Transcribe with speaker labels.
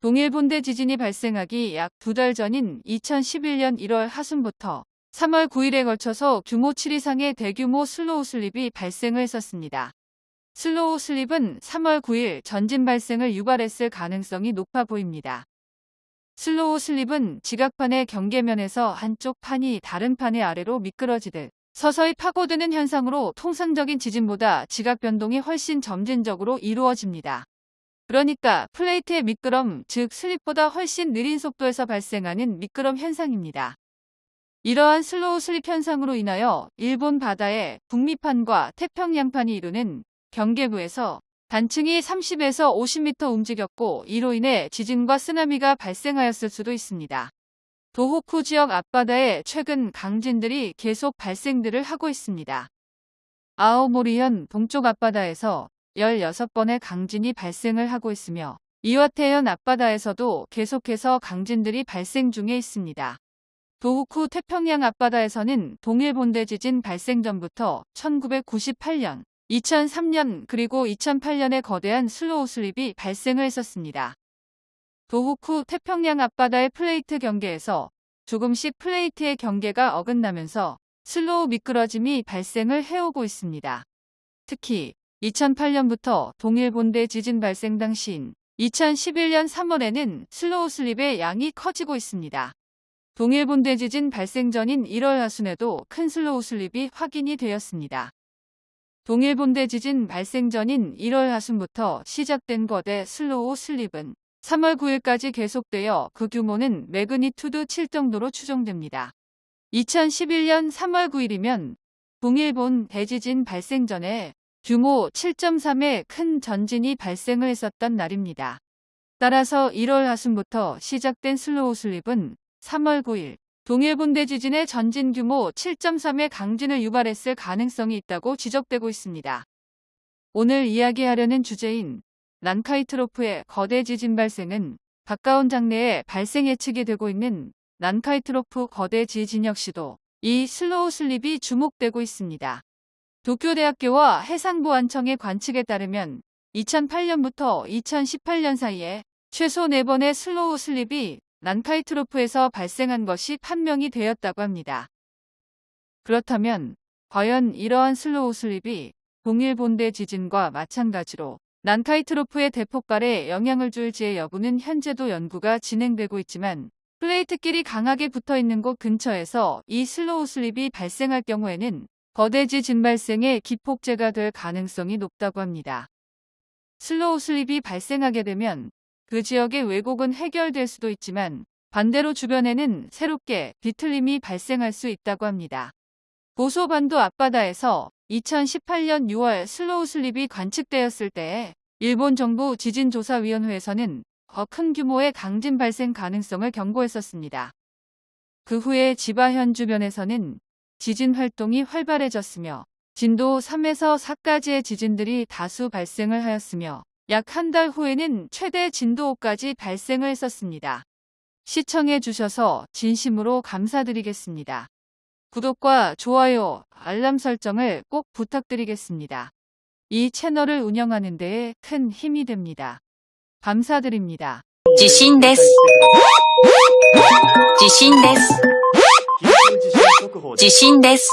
Speaker 1: 동일본 대지진이 발생하기 약 두 달 전인 2011년 1월 하순부터 3월 9일에 걸쳐서 규모 7 이상의 대규모 slow slip이 발생을 했었습니다. slow slip은 3월 9일 전진 발생을 유발했을 가능성이 높아 보입니다. slow slip은 지각판의 경계면에서 한쪽 판이 다른 판의 아래로 미끄러지듯 서서히 파고드는 현상으로 통상적인 지진보다 지각 변동이 훨씬 점진적으로 이루어집니다. 그러니까 플레이트의 미끄럼, 즉 slip보다 훨씬 느린 속도에서 발생하는 미끄럼 현상입니다. 이러한 slow slip 현상으로 인하여 일본 바다의 북미판과 태평양판이 이루는 경계부에서 단층이 30에서 50m 움직였고 이로 인해 지진과 쓰나미가 발생하였을 수도 있습니다. 도호쿠 지역 앞바다에 최근 강진들이 계속 발생들을 하고 있습니다. 아오모리현 동쪽 앞바다에서 16번의 강진이 발생을 하고 있으며 이와테현 앞바다에서도 계속해서 강진들이 발생 중에 있습니다. 도호쿠 태평양 앞바다에서는 동일본 대지진 발생 전부터 1998년, 2003년 그리고 2008년에 거대한 slow slip이 발생을 했었습니다. 도호쿠 태평양 앞바다의 플레이트 경계에서 조금씩 플레이트의 경계가 어긋나면서 slow 미끄러짐이 발생을 해오고 있습니다. 특히 2008년부터 동일본 대지진 발생 당시인 2011년 3월에는 slow slip의 양이 커지고 있습니다. 동일본 대지진 발생 전인 1월 하순에도 큰 slow slip이 확인이 되었습니다. 동일본 대지진 발생 전인 1월 하순부터 시작된 거대 slow slip은 3월 9일까지 계속되어 그 규모는 매그니튜드 7 정도로 추정됩니다. 2011년 3월 9일이면 동일본 대지진 발생 전에 규모 7.3의 큰 전진이 발생을 했었던 날입니다. 따라서 1월 하순부터 시작된 slow slip은 3월 9일 동일본 대지진의 전진 규모 7.3의 강진을 유발했을 가능성이 있다고 지적되고 있습니다. 오늘 이야기하려는 주제인 난카이 트로프의 거대 지진 발생은 가까운 장래에 발생 예측이 되고 있는 난카이 트로프 거대 지진 역시도 이 slow slip이 주목되고 있습니다. 도쿄대학교와 해상보안청의 관측에 따르면 2008년부터 2018년 사이에 최소 4번의 slow slip이 난카이 트로프에서 발생한 것이 판명이 되었다고 합니다. 그렇다면 과연 이러한 slow slip이 동일본 대지진과 마찬가지로 난카이 트로프의 대폭발에 영향을 줄지의 여부는 현재도 연구가 진행되고 있지만 플레이트끼리 강하게 붙어 있는 곳 근처에서 이 slow slip이 발생할 경우에는 거대 지진 발생의 기폭제가 될 가능성이 높다고 합니다. slow slip이 발생하게 되면 그 지역의 왜곡은 해결될 수도 있지만 반대로 주변에는 새롭게 비틀림이 발생할 수 있다고 합니다. 보소반도 앞바다에서 2018년 6월 slow slip이 관측되었을 때에 일본 정부 지진조사위원회에서는 더 큰 규모의 강진 발생 가능성을 경고했었습니다. 그 후에 지바현 주변에서는 지진 활동이 활발해졌으며 진도 3에서 4까지의 지진들이 다수 발생을 하였으며 약 한 달 후에는 최대 진도 5까지 발생을 했었습니다. 시청해 주셔서 진심으로 감사드리겠습니다. 구독과 좋아요, 알람 설정을 꼭 부탁드리겠습니다. 이 채널을 운영하는 데에 큰 힘이 됩니다. 감사드립니다.
Speaker 2: 地震です。地震です。
Speaker 3: 緊急地震速報です
Speaker 2: 地震です。